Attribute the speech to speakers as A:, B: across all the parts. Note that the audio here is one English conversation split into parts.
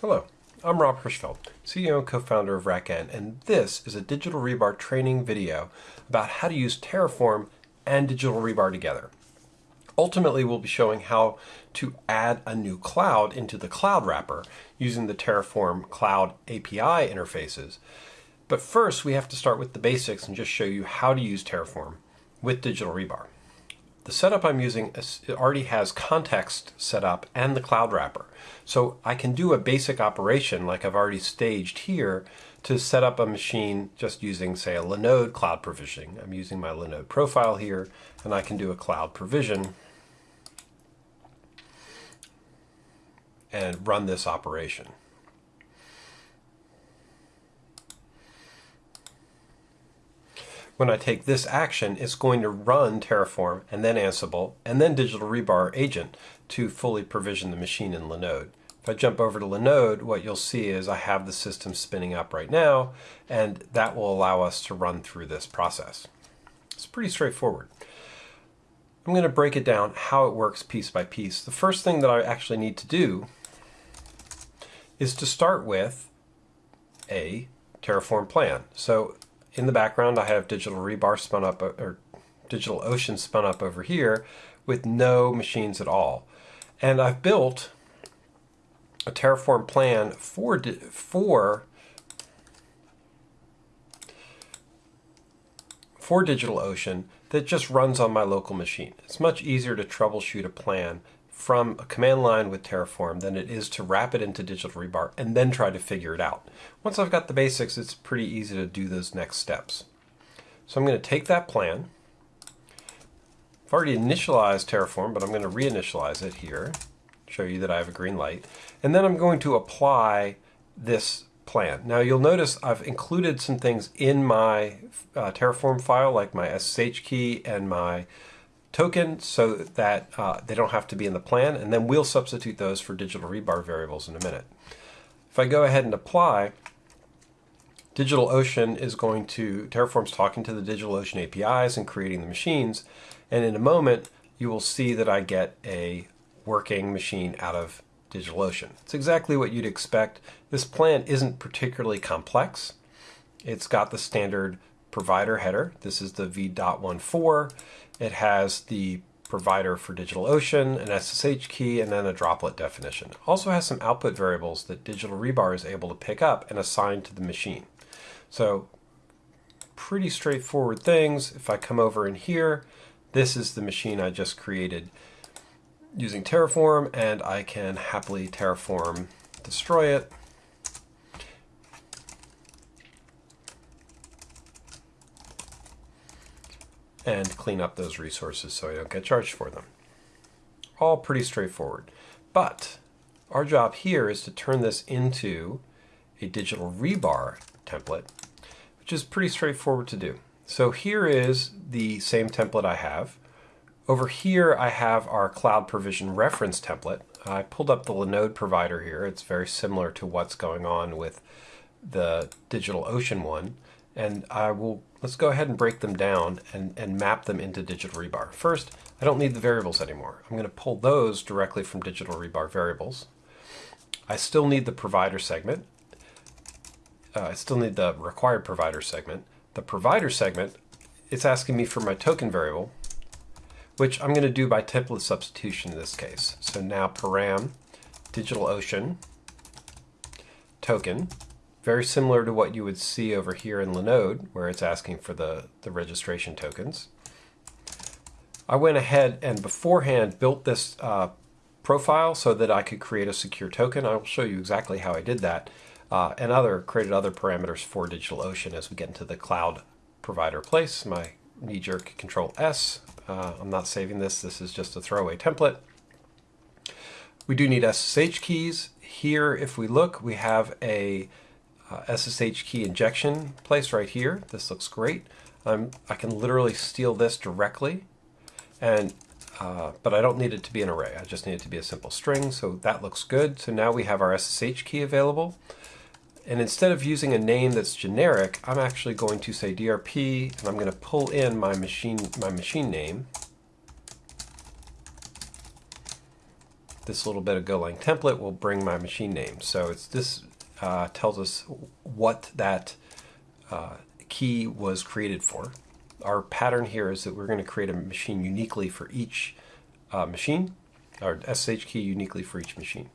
A: Hello, I'm Rob Hirschfeld, CEO and co-founder of RackN, and this is a digital rebar training video about how to use Terraform and digital rebar together. Ultimately, we'll be showing how to add a new cloud into the cloud wrapper using the Terraform Cloud API interfaces. But first, we have to start with the basics and just show you how to use Terraform with digital rebar. The setup I'm using already has context set up and the cloud wrapper. So I can do a basic operation like I've already staged here to set up a machine just using, say, a Linode cloud provisioning. I'm using my Linode profile here, and I can do a cloud provision and run this operation. When I take this action, it's going to run Terraform and then Ansible and then Digital Rebar agent to fully provision the machine in Linode. If I jump over to Linode, what you'll see is I have the system spinning up right now, and that will allow us to run through this process. It's pretty straightforward. I'm going to break it down how it works piece by piece. The first thing that I actually need to do is to start with a Terraform plan. So in the background, I have Digital Rebar spun up, uh, or Digital Ocean spun up over here with no machines at all. And I've built a Terraform plan for, for, for DigitalOcean that just runs on my local machine. It's much easier to troubleshoot a plan from a command line with Terraform than it is to wrap it into Digital Rebar and then try to figure it out. Once I've got the basics, it's pretty easy to do those next steps. So I'm going to take that plan. I've already initialized Terraform, but I'm going to reinitialize it here, show you that I have a green light. And then I'm going to apply this plan. Now you'll notice I've included some things in my uh, Terraform file, like my SSH key and my token so that uh, they don't have to be in the plan, and then we'll substitute those for digital rebar variables in a minute. If I go ahead and apply, DigitalOcean is going to, Terraform's talking to the DigitalOcean APIs and creating the machines, and in a moment you will see that I get a working machine out of DigitalOcean. It's exactly what you'd expect. This plan isn't particularly complex. It's got the standard provider header. This is the v.14. It has the provider for DigitalOcean, an SSH key, and then a droplet definition. Also has some output variables that Digital Rebar is able to pick up and assign to the machine. So pretty straightforward things. If I come over in here, this is the machine I just created using Terraform, and I can happily Terraform destroy it and clean up those resources so I don't get charged for them. All pretty straightforward. But our job here is to turn this into a digital rebar template, which is pretty straightforward to do. So here is the same template I have. Over here I have our cloud provision reference template. I pulled up the Linode provider here. It's very similar to what's going on with the DigitalOcean one and I will, let's go ahead and break them down and, and map them into Digital Rebar. First, I don't need the variables anymore. I'm going to pull those directly from Digital Rebar variables. I still need the provider segment. Uh, I still need the required provider segment. The provider segment, it's asking me for my token variable, which I'm going to do by template substitution in this case. So now param DigitalOcean token very similar to what you would see over here in Linode, where it's asking for the, the registration tokens. I went ahead and beforehand built this uh, profile so that I could create a secure token. I will show you exactly how I did that uh, and other created other parameters for DigitalOcean as we get into the cloud provider place. My knee-jerk control S. Uh, I'm not saving this. This is just a throwaway template. We do need SSH keys. Here, if we look, we have a uh, SSH key injection place right here. This looks great. Um, I can literally steal this directly, and uh, but I don't need it to be an array. I just need it to be a simple string, so that looks good. So now we have our SSH key available. And instead of using a name that's generic, I'm actually going to say DRP, and I'm going to pull in my machine, my machine name. this little bit of Golang template will bring my machine name. So it's this uh, tells us what that uh, key was created for. Our pattern here is that we're going to create a machine uniquely for each uh, machine, or SSH key uniquely for each machine.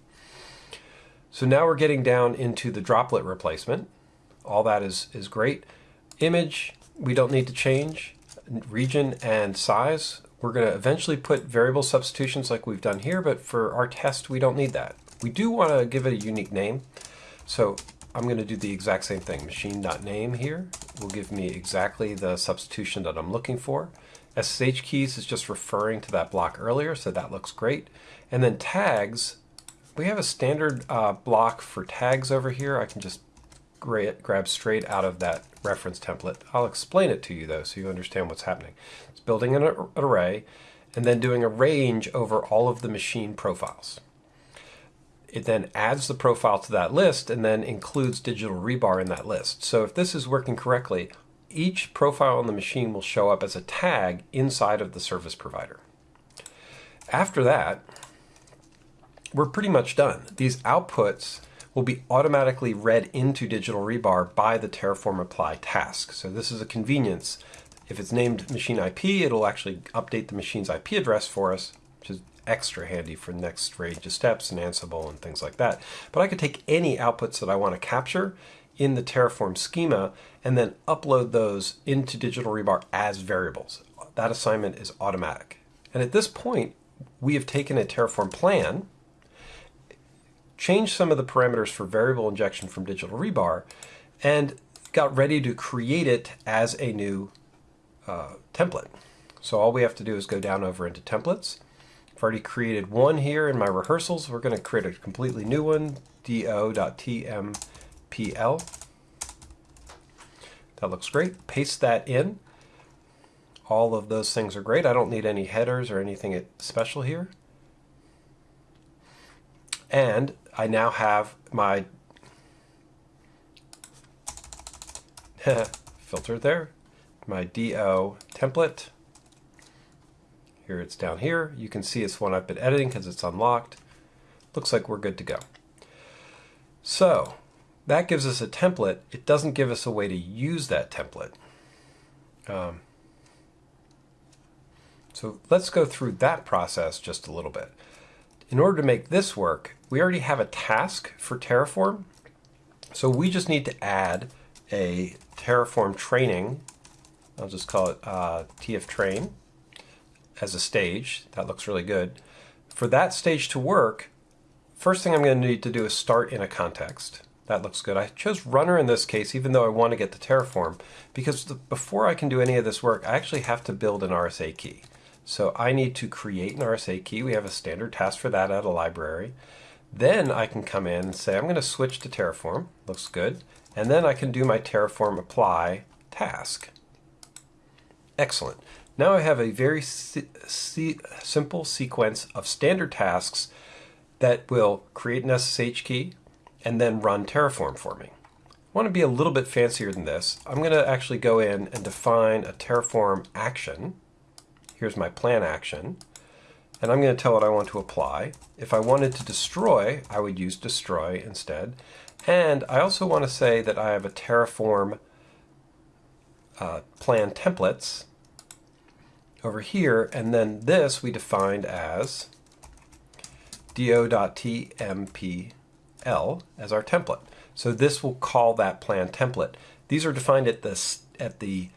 A: So now we're getting down into the droplet replacement. All that is, is great. Image, we don't need to change. Region and size, we're going to eventually put variable substitutions like we've done here, but for our test, we don't need that. We do want to give it a unique name. So I'm going to do the exact same thing. Machine.name here will give me exactly the substitution that I'm looking for. SSH keys is just referring to that block earlier, so that looks great. And then tags, we have a standard uh, block for tags over here. I can just grab straight out of that reference template. I'll explain it to you though so you understand what's happening. It's building an array and then doing a range over all of the machine profiles. It then adds the profile to that list and then includes digital rebar in that list. So if this is working correctly, each profile on the machine will show up as a tag inside of the service provider. After that, we're pretty much done. These outputs will be automatically read into digital rebar by the Terraform apply task. So this is a convenience. If it's named machine IP, it'll actually update the machine's IP address for us, which is extra handy for next range of steps and Ansible and things like that. But I could take any outputs that I want to capture in the Terraform schema and then upload those into Digital Rebar as variables. That assignment is automatic. And at this point, we have taken a Terraform plan, changed some of the parameters for variable injection from Digital Rebar, and got ready to create it as a new uh, template. So all we have to do is go down over into templates Already created one here in my rehearsals. We're going to create a completely new one, do.tmpl. That looks great. Paste that in. All of those things are great. I don't need any headers or anything special here. And I now have my filter there, my DO template. Here it's down here. You can see it's one I've been editing because it's unlocked. Looks like we're good to go. So that gives us a template. It doesn't give us a way to use that template. Um, so let's go through that process just a little bit. In order to make this work, we already have a task for Terraform. So we just need to add a Terraform training. I'll just call it uh, TF train as a stage. That looks really good. For that stage to work, first thing I'm going to need to do is start in a context. That looks good. I chose runner in this case, even though I want to get the Terraform, because the, before I can do any of this work, I actually have to build an RSA key. So I need to create an RSA key. We have a standard task for that at a library. Then I can come in and say, I'm going to switch to Terraform. Looks good. And then I can do my Terraform apply task. Excellent. Now I have a very si si simple sequence of standard tasks that will create an SSH key and then run Terraform for me. I want to be a little bit fancier than this. I'm going to actually go in and define a Terraform action. Here's my plan action. And I'm going to tell it I want to apply. If I wanted to destroy, I would use destroy instead. And I also want to say that I have a Terraform uh, plan templates over here, and then this we defined as do.tmpl as our template. So this will call that plan template. These are defined at the, at the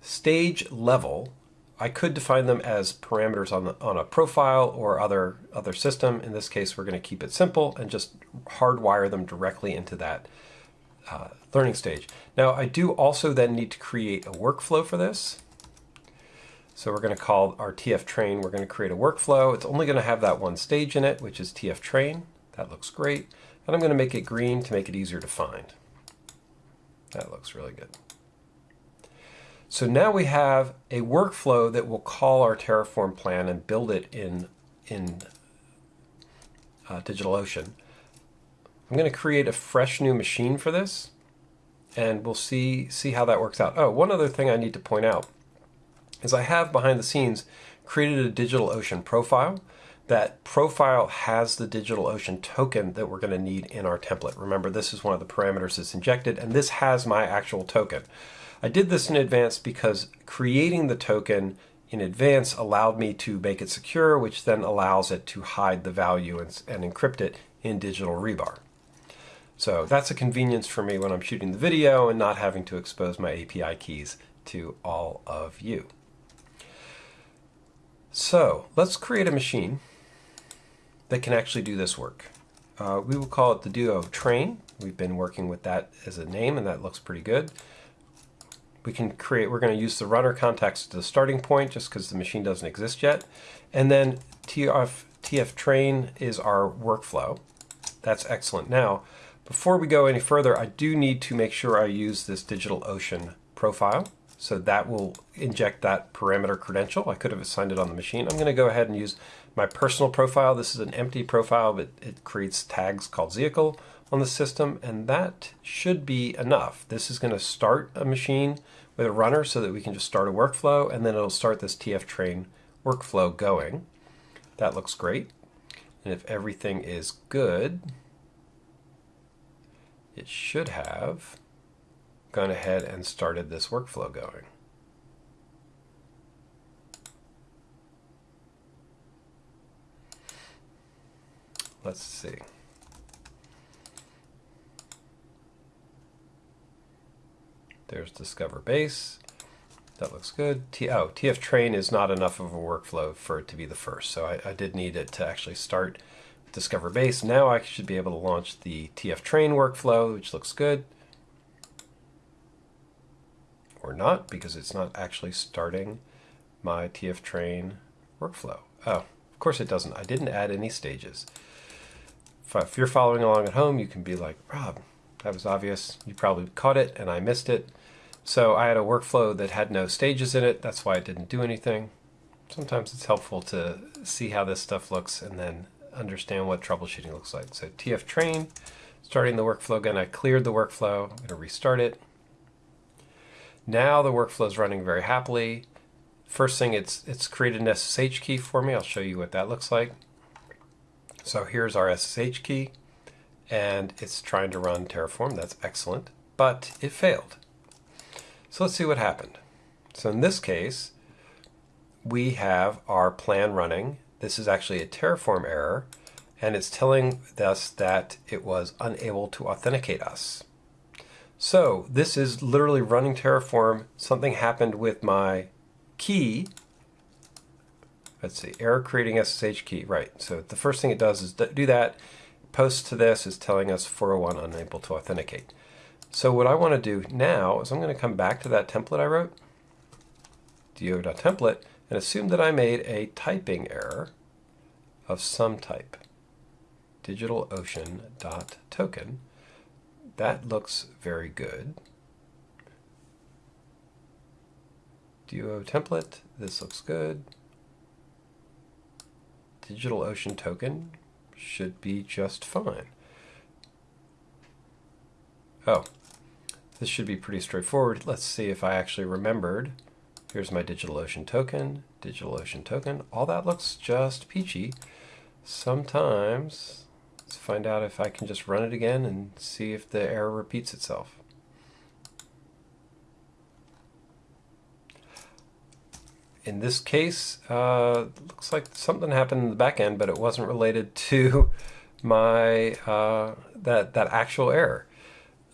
A: stage level. I could define them as parameters on, the, on a profile or other, other system. In this case, we're going to keep it simple and just hardwire them directly into that uh, learning stage. Now, I do also then need to create a workflow for this. So we're going to call our TF train, we're going to create a workflow. It's only going to have that one stage in it, which is TF train. That looks great. And I'm going to make it green to make it easier to find. That looks really good. So now we have a workflow that will call our Terraform plan and build it in, in uh, DigitalOcean. I'm going to create a fresh new machine for this, and we'll see, see how that works out. Oh, one other thing I need to point out is I have behind the scenes created a DigitalOcean profile that profile has the DigitalOcean token that we're going to need in our template. Remember, this is one of the parameters that's injected, and this has my actual token. I did this in advance because creating the token in advance allowed me to make it secure, which then allows it to hide the value and, and encrypt it in digital rebar. So that's a convenience for me when I'm shooting the video and not having to expose my API keys to all of you. So let's create a machine that can actually do this work. Uh, we will call it the DO Train. We've been working with that as a name and that looks pretty good. We can create, we're going to use the runner context as the starting point just because the machine doesn't exist yet. And then TF, TF train is our workflow. That's excellent. Now, before we go any further, I do need to make sure I use this DigitalOcean profile. So that will inject that parameter credential. I could have assigned it on the machine. I'm going to go ahead and use my personal profile. This is an empty profile, but it creates tags called vehicle on the system, and that should be enough. This is going to start a machine with a runner so that we can just start a workflow, and then it'll start this TF train workflow going. That looks great. And if everything is good, it should have gone ahead and started this workflow going. Let's see. There's Discover Base. That looks good. T oh, TF Train is not enough of a workflow for it to be the first, so I, I did need it to actually start Discover Base. Now I should be able to launch the TF Train workflow, which looks good or not because it's not actually starting my TF train workflow. Oh, of course it doesn't. I didn't add any stages. If, you're following along at home, you can be like, Rob, that was obvious. You probably caught it and I missed it. So I had a workflow that had no stages in it. That's why it didn't do anything. Sometimes it's helpful to see how this stuff looks and then understand what troubleshooting looks like. So TF train, starting the workflow again. I cleared the workflow. I'm going to restart it. Now the workflow is running very happily. First thing, it's, it's created an SSH key for me. I'll show you what that looks like. So here's our SSH key, and it's trying to run Terraform. That's excellent, but it failed. So let's see what happened. So in this case, we have our plan running. This is actually a Terraform error, and it's telling us that it was unable to authenticate us. So this is literally running Terraform. Something happened with my key. Let's see, error creating SSH key. Right, so the first thing it does is do that. Post to this is telling us 401 unable to authenticate. So what I want to do now is I'm going to come back to that template I wrote, do.template, and assume that I made a typing error of some type, digitalocean.token, that looks very good. Duo template, this looks good. DigitalOcean token should be just fine. Oh, this should be pretty straightforward. Let's see if I actually remembered. Here's my DigitalOcean token, DigitalOcean token. All that looks just peachy. Sometimes Let's find out if I can just run it again and see if the error repeats itself. In this case, uh, looks like something happened in the back end, but it wasn't related to my uh, that that actual error.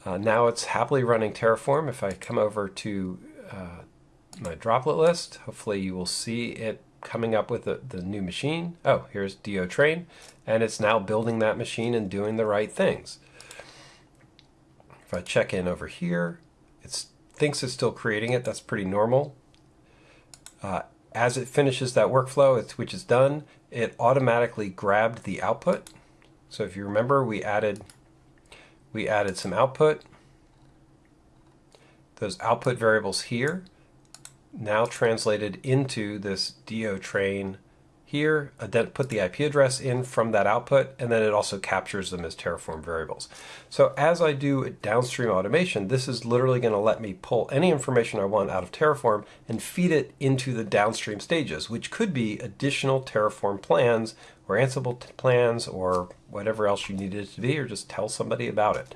A: Uh, now it's happily running Terraform. If I come over to uh, my droplet list, hopefully you will see it coming up with the, the new machine. Oh, here's DO train, and it's now building that machine and doing the right things. If I check in over here, it thinks it's still creating it. That's pretty normal. Uh, as it finishes that workflow, which is done, it automatically grabbed the output. So if you remember, we added we added some output. Those output variables here now translated into this do train here, uh, put the IP address in from that output, and then it also captures them as Terraform variables. So as I do downstream automation, this is literally going to let me pull any information I want out of Terraform and feed it into the downstream stages, which could be additional Terraform plans or Ansible plans or whatever else you need it to be, or just tell somebody about it.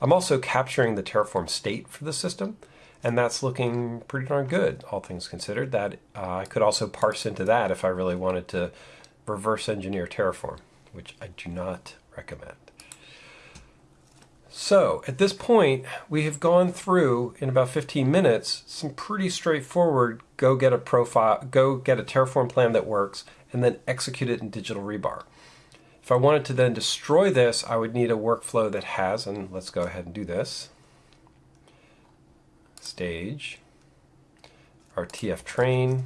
A: I'm also capturing the Terraform state for the system and that's looking pretty darn good, all things considered. That uh, I could also parse into that if I really wanted to reverse engineer Terraform, which I do not recommend. So at this point, we have gone through in about 15 minutes some pretty straightforward go get a profile, go get a Terraform plan that works, and then execute it in Digital Rebar. If I wanted to then destroy this, I would need a workflow that has, and let's go ahead and do this stage, our TF train.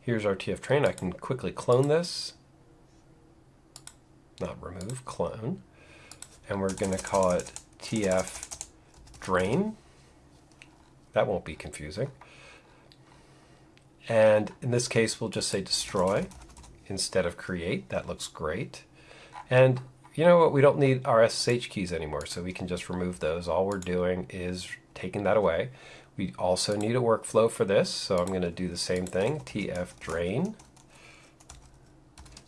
A: Here's our TF train. I can quickly clone this. Not remove, clone. And we're going to call it TF drain. That won't be confusing. And in this case, we'll just say destroy instead of create. That looks great. And you know what, we don't need our SSH keys anymore, so we can just remove those. All we're doing is taking that away. We also need a workflow for this, so I'm going to do the same thing, tf drain.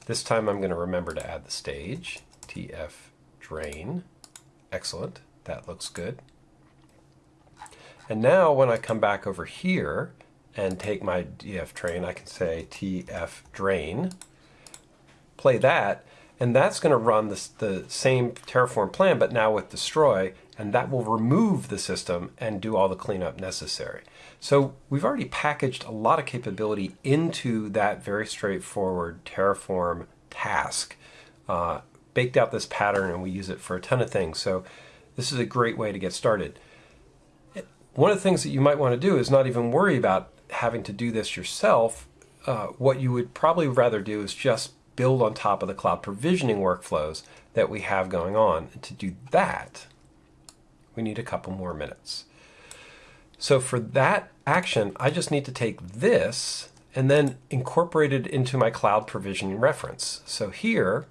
A: This time I'm going to remember to add the stage, tf drain. Excellent, that looks good. And now when I come back over here and take my df train, I can say tf drain, play that, and that's going to run the, the same Terraform plan, but now with destroy, and that will remove the system and do all the cleanup necessary. So we've already packaged a lot of capability into that very straightforward Terraform task, uh, baked out this pattern, and we use it for a ton of things. So this is a great way to get started. One of the things that you might want to do is not even worry about having to do this yourself. Uh, what you would probably rather do is just build on top of the cloud provisioning workflows that we have going on. And to do that, we need a couple more minutes. So for that action, I just need to take this and then incorporate it into my cloud provisioning reference. So here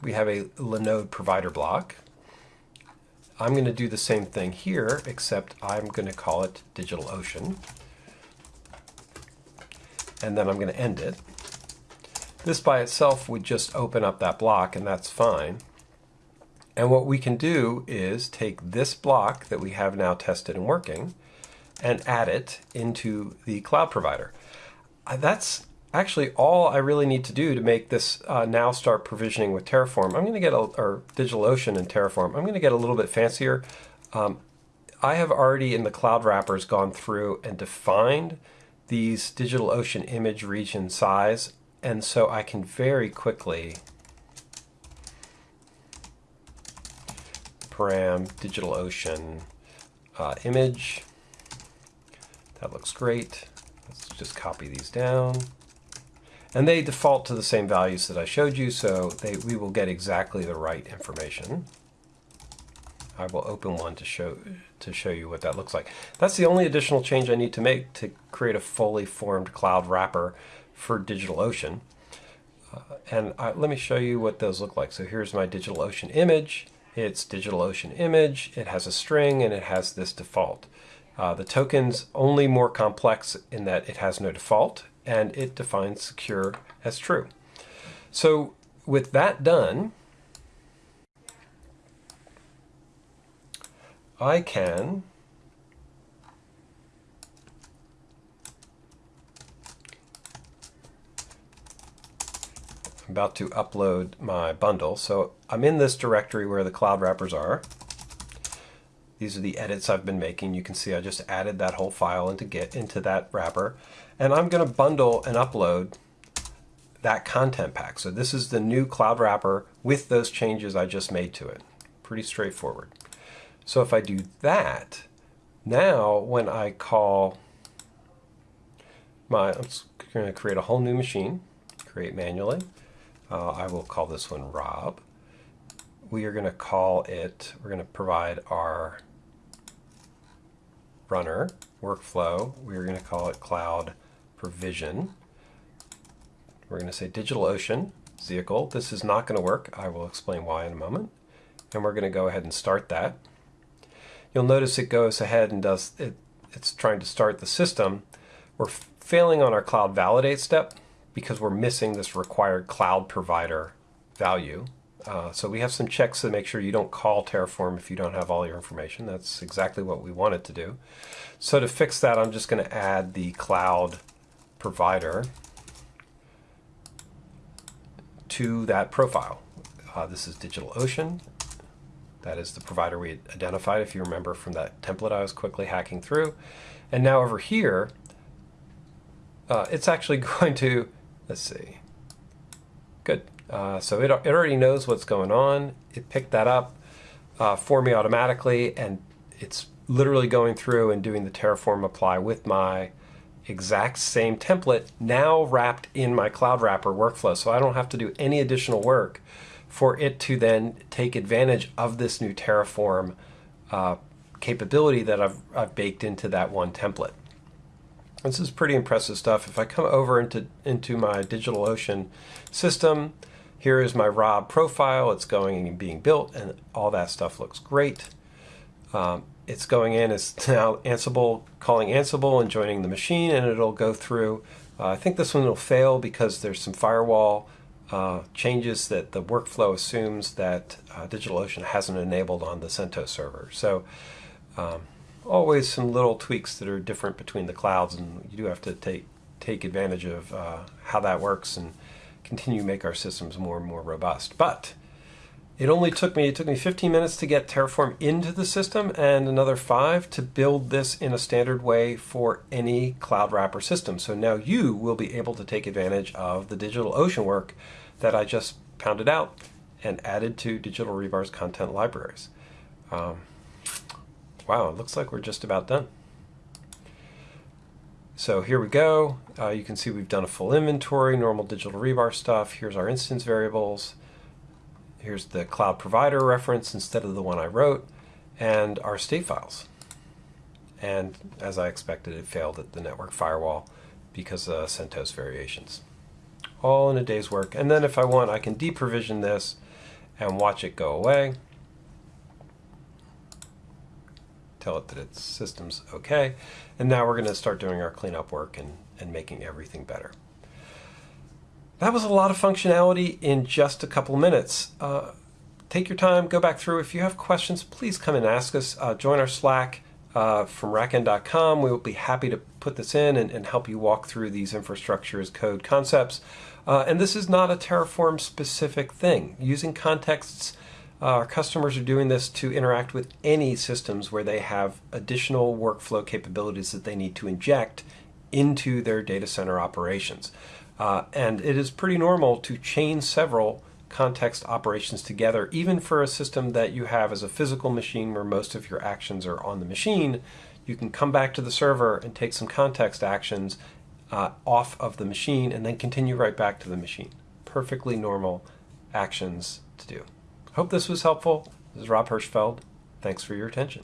A: we have a Linode provider block. I'm going to do the same thing here, except I'm going to call it DigitalOcean. And then I'm going to end it. This by itself would just open up that block and that's fine. And what we can do is take this block that we have now tested and working and add it into the cloud provider. Uh, that's actually all I really need to do to make this uh, now start provisioning with Terraform. I'm going to get a, or DigitalOcean and Terraform. I'm going to get a little bit fancier. Um, I have already in the cloud wrappers gone through and defined these DigitalOcean image region size and so I can very quickly param DigitalOcean uh, image. That looks great. Let's just copy these down. And they default to the same values that I showed you, so they, we will get exactly the right information. I will open one to show to show you what that looks like. That's the only additional change I need to make to create a fully formed cloud wrapper for DigitalOcean. Uh, and I, let me show you what those look like. So here's my DigitalOcean image. It's DigitalOcean image. It has a string and it has this default. Uh, the token's only more complex in that it has no default and it defines secure as true. So with that done, I can I'm about to upload my bundle. So I'm in this directory where the cloud wrappers are. These are the edits I've been making. You can see I just added that whole file into Git into that wrapper. And I'm going to bundle and upload that content pack. So this is the new cloud wrapper with those changes I just made to it. Pretty straightforward. So if I do that, now when I call my, I'm going to create a whole new machine, create manually. Uh, I will call this one Rob. We are going to call it, we're going to provide our runner workflow, we're going to call it Cloud Provision. We're going to say DigitalOcean vehicle. This is not going to work. I will explain why in a moment. And we're going to go ahead and start that. You'll notice it goes ahead and does it. It's trying to start the system. We're failing on our cloud validate step because we're missing this required cloud provider value. Uh, so we have some checks to make sure you don't call Terraform if you don't have all your information. That's exactly what we want it to do. So to fix that, I'm just going to add the cloud provider to that profile. Uh, this is DigitalOcean. That is the provider we identified, if you remember from that template I was quickly hacking through. And now over here, uh, it's actually going to, let's see, good. Uh, so it, it already knows what's going on. It picked that up uh, for me automatically, and it's literally going through and doing the Terraform apply with my exact same template now wrapped in my Cloud Wrapper workflow. So I don't have to do any additional work for it to then take advantage of this new Terraform uh, capability that I've, I've baked into that one template. This is pretty impressive stuff. If I come over into, into my DigitalOcean system, here is my Rob profile. It's going and being built, and all that stuff looks great. Um, it's going in it's now Ansible, calling Ansible and joining the machine, and it'll go through. Uh, I think this one will fail because there's some firewall uh, changes that the workflow assumes that uh, DigitalOcean hasn't enabled on the CentOS server. So um, always some little tweaks that are different between the clouds, and you do have to take take advantage of uh, how that works and continue to make our systems more and more robust. But it only took me, it took me 15 minutes to get Terraform into the system and another five to build this in a standard way for any Cloud Wrapper system. So now you will be able to take advantage of the DigitalOcean work that I just pounded out and added to Digital Rebar's content libraries. Um, wow, it looks like we're just about done. So here we go. Uh, you can see we've done a full inventory, normal digital rebar stuff. Here's our instance variables. Here's the cloud provider reference instead of the one I wrote, and our state files. And as I expected, it failed at the network firewall because of CentOS variations. All in a day's work. And then if I want, I can deprovision this and watch it go away. Tell it that its system's okay. And now we're going to start doing our cleanup work and, and making everything better. That was a lot of functionality in just a couple minutes. Uh, take your time, go back through. If you have questions, please come and ask us. Uh, join our Slack uh, from rackn.com. We will be happy to put this in and, and, help you walk through these infrastructure as code concepts. Uh, and this is not a Terraform specific thing. Using contexts, our customers are doing this to interact with any systems where they have additional workflow capabilities that they need to inject into their data center operations. Uh, and it is pretty normal to chain several context operations together, even for a system that you have as a physical machine where most of your actions are on the machine. You can come back to the server and take some context actions uh, off of the machine and then continue right back to the machine. Perfectly normal actions to do. Hope this was helpful. This is Rob Hirschfeld. Thanks for your attention.